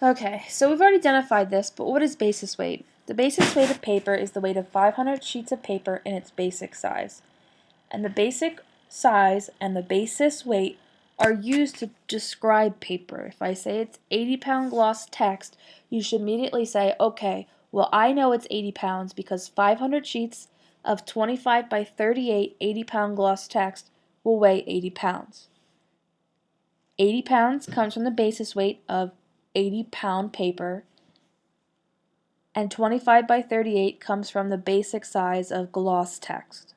Okay, so we've already identified this, but what is basis weight? The basis weight of paper is the weight of 500 sheets of paper in its basic size. And the basic size and the basis weight are used to describe paper. If I say it's 80 pound gloss text, you should immediately say, okay, well I know it's 80 pounds because 500 sheets of 25 by 38 80 pound gloss text will weigh 80 pounds. 80 pounds comes from the basis weight of 80 pound paper and 25 by 38 comes from the basic size of gloss text.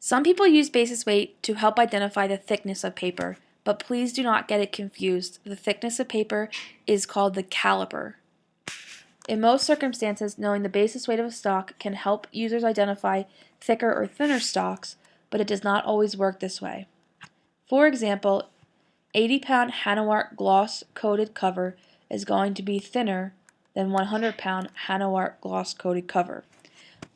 Some people use basis weight to help identify the thickness of paper, but please do not get it confused. The thickness of paper is called the caliper. In most circumstances, knowing the basis weight of a stock can help users identify thicker or thinner stocks, but it does not always work this way. For example, 80 pound HannoArt gloss coated cover is going to be thinner than 100 pound HannoArt gloss coated cover.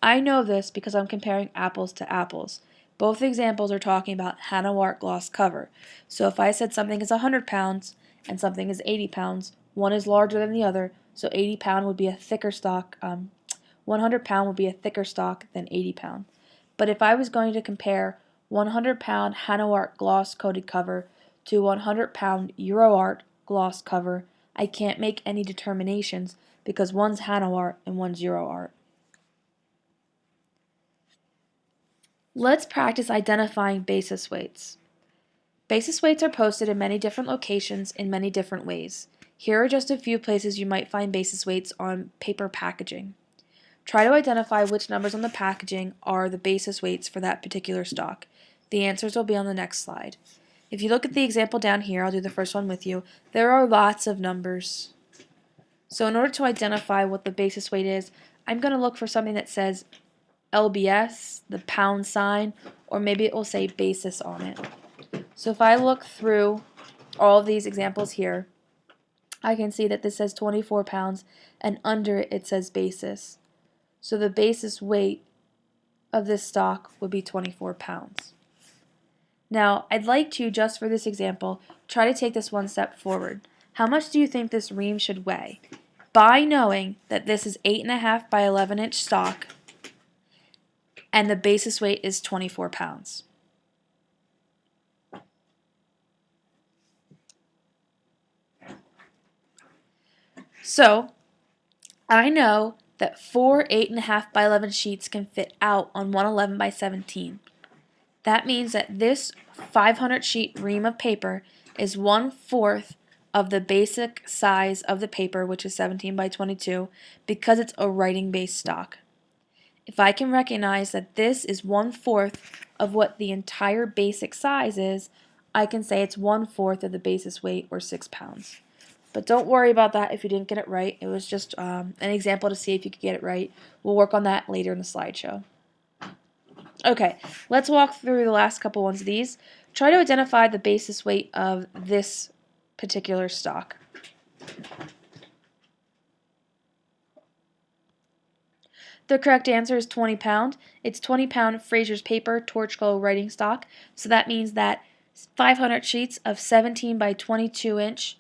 I know this because I'm comparing apples to apples. Both examples are talking about HannoArt gloss cover. So if I said something is 100 pounds and something is 80 pounds, one is larger than the other, so 80 pound would be a thicker stock, um, 100 pound would be a thicker stock than 80 pound. But if I was going to compare 100 pound HannoArt gloss coated cover to 100 pound Euroart gloss cover, I can't make any determinations because one's HannoArt and one's Euroart. Let's practice identifying basis weights. Basis weights are posted in many different locations in many different ways. Here are just a few places you might find basis weights on paper packaging. Try to identify which numbers on the packaging are the basis weights for that particular stock. The answers will be on the next slide. If you look at the example down here, I'll do the first one with you, there are lots of numbers. So in order to identify what the basis weight is, I'm going to look for something that says LBS, the pound sign, or maybe it will say basis on it. So if I look through all of these examples here, I can see that this says 24 pounds and under it it says basis. So the basis weight of this stock would be 24 pounds. Now I'd like to, just for this example, try to take this one step forward. How much do you think this ream should weigh? By knowing that this is 8.5 by 11 inch stock, and the basis weight is 24 pounds. So, I know that four 8.5 by 11 sheets can fit out on 111 by 17. That means that this 500 sheet ream of paper is one fourth of the basic size of the paper, which is 17 by 22, because it's a writing based stock. If I can recognize that this is one-fourth of what the entire basic size is, I can say it's one-fourth of the basis weight, or 6 pounds. But don't worry about that if you didn't get it right. It was just um, an example to see if you could get it right. We'll work on that later in the slideshow. Okay, let's walk through the last couple ones of these. Try to identify the basis weight of this particular stock. The correct answer is 20 pound. It's 20 pound Fraser's paper torch glow writing stock. So that means that 500 sheets of 17 by 22 inch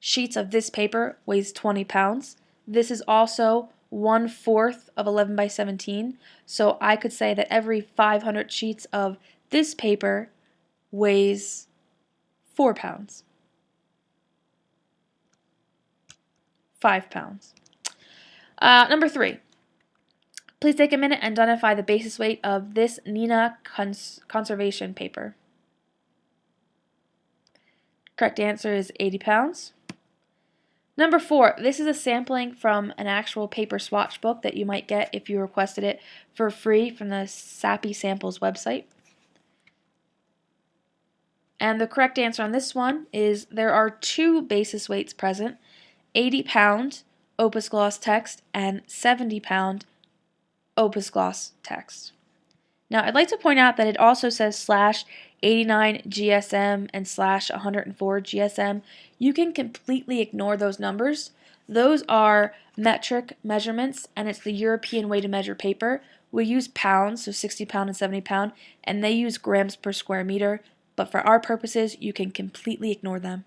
sheets of this paper weighs 20 pounds. This is also one fourth of 11 by 17. So I could say that every 500 sheets of this paper weighs 4 pounds. 5 pounds. Uh, number 3. Please take a minute and identify the basis weight of this Neenah cons conservation paper. Correct answer is 80 pounds. Number four, this is a sampling from an actual paper swatch book that you might get if you requested it for free from the Sappi Samples website. And the correct answer on this one is there are two basis weights present, 80 pound Opus Gloss text and 70 pound Opus Gloss text. Now I'd like to point out that it also says slash 89 GSM and slash 104 GSM. You can completely ignore those numbers. Those are metric measurements and it's the European way to measure paper. We use pounds, so 60 pound and 70 pound, and they use grams per square meter, but for our purposes you can completely ignore them.